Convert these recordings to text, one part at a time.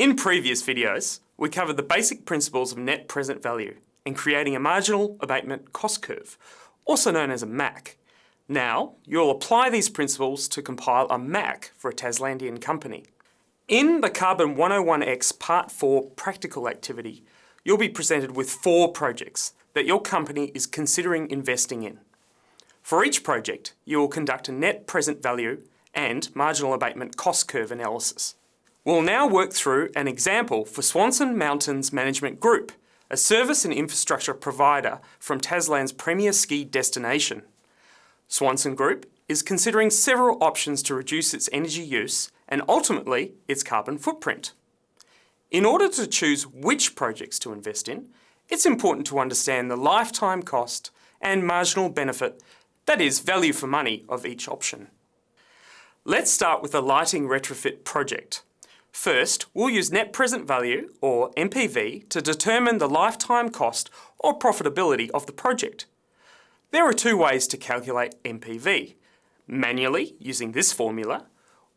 In previous videos, we covered the basic principles of net present value and creating a marginal abatement cost curve, also known as a MAC. Now, you'll apply these principles to compile a MAC for a Taslandian company. In the Carbon 101X Part 4 practical activity, you'll be presented with four projects that your company is considering investing in. For each project, you will conduct a net present value and marginal abatement cost curve analysis. We'll now work through an example for Swanson Mountains Management Group, a service and infrastructure provider from Tasland's premier ski destination. Swanson Group is considering several options to reduce its energy use and ultimately its carbon footprint. In order to choose which projects to invest in, it's important to understand the lifetime cost and marginal benefit, that is value for money, of each option. Let's start with a lighting retrofit project. First, we'll use net present value, or NPV, to determine the lifetime cost or profitability of the project. There are two ways to calculate NPV. Manually, using this formula,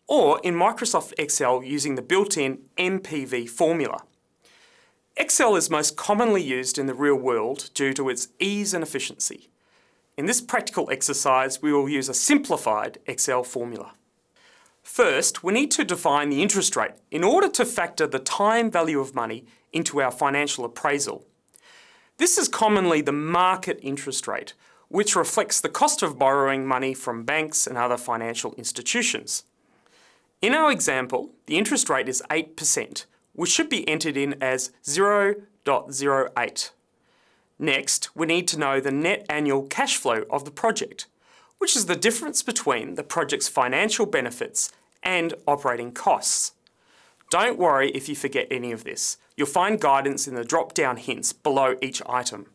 or in Microsoft Excel using the built-in NPV formula. Excel is most commonly used in the real world due to its ease and efficiency. In this practical exercise, we will use a simplified Excel formula. First, we need to define the interest rate in order to factor the time value of money into our financial appraisal. This is commonly the market interest rate, which reflects the cost of borrowing money from banks and other financial institutions. In our example, the interest rate is 8%, which should be entered in as 0.08. Next, we need to know the net annual cash flow of the project which is the difference between the project's financial benefits and operating costs. Don't worry if you forget any of this. You'll find guidance in the drop-down hints below each item.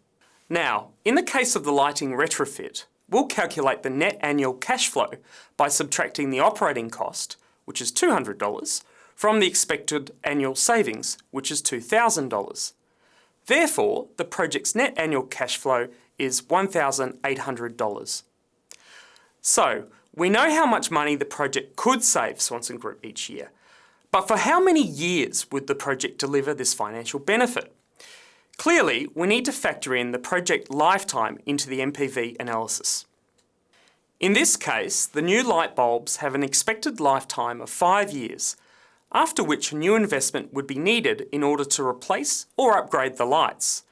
Now, in the case of the lighting retrofit, we'll calculate the net annual cash flow by subtracting the operating cost, which is $200, from the expected annual savings, which is $2,000. Therefore, the project's net annual cash flow is $1,800. So, we know how much money the project could save Swanson Group each year. But for how many years would the project deliver this financial benefit? Clearly, we need to factor in the project lifetime into the NPV analysis. In this case, the new light bulbs have an expected lifetime of five years, after which a new investment would be needed in order to replace or upgrade the lights.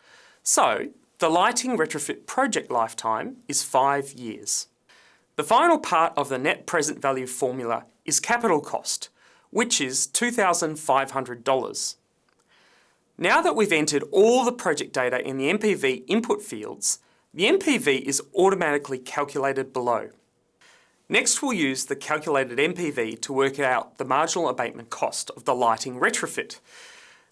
So, the lighting retrofit project lifetime is five years. The final part of the net present value formula is capital cost, which is $2,500. Now that we've entered all the project data in the NPV input fields, the NPV is automatically calculated below. Next we'll use the calculated NPV to work out the marginal abatement cost of the lighting retrofit.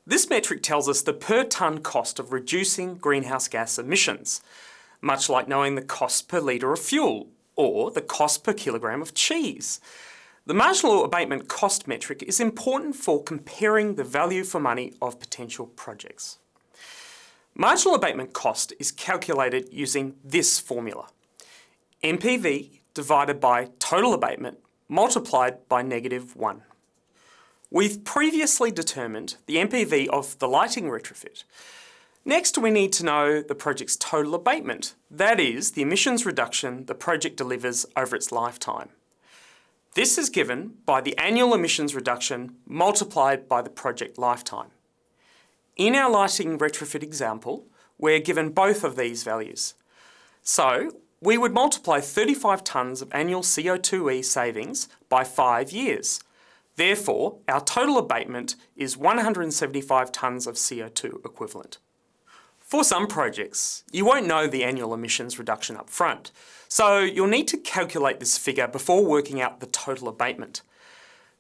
This metric tells us the per tonne cost of reducing greenhouse gas emissions, much like knowing the cost per litre of fuel or the cost per kilogram of cheese. The marginal abatement cost metric is important for comparing the value for money of potential projects. Marginal abatement cost is calculated using this formula. NPV divided by total abatement multiplied by negative 1. We've previously determined the NPV of the lighting retrofit, Next, we need to know the project's total abatement, that is, the emissions reduction the project delivers over its lifetime. This is given by the annual emissions reduction multiplied by the project lifetime. In our lighting retrofit example, we're given both of these values. So, we would multiply 35 tonnes of annual CO2e savings by 5 years. Therefore, our total abatement is 175 tonnes of CO2 equivalent. For some projects, you won't know the annual emissions reduction up front, so you'll need to calculate this figure before working out the total abatement.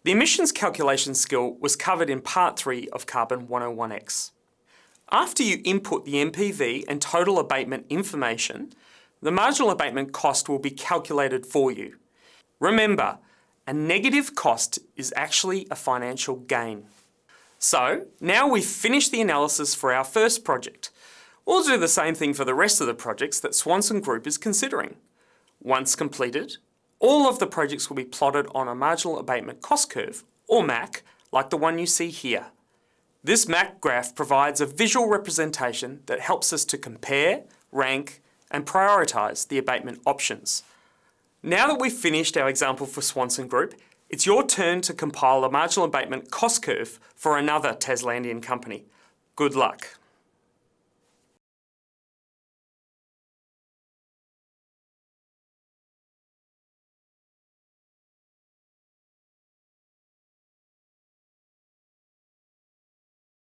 The emissions calculation skill was covered in Part 3 of Carbon 101X. After you input the NPV and total abatement information, the marginal abatement cost will be calculated for you. Remember, a negative cost is actually a financial gain. So, now we've finished the analysis for our first project. We'll do the same thing for the rest of the projects that Swanson Group is considering. Once completed, all of the projects will be plotted on a marginal abatement cost curve, or MAC, like the one you see here. This MAC graph provides a visual representation that helps us to compare, rank, and prioritise the abatement options. Now that we've finished our example for Swanson Group, it's your turn to compile a marginal abatement cost curve for another Taslandian company. Good luck.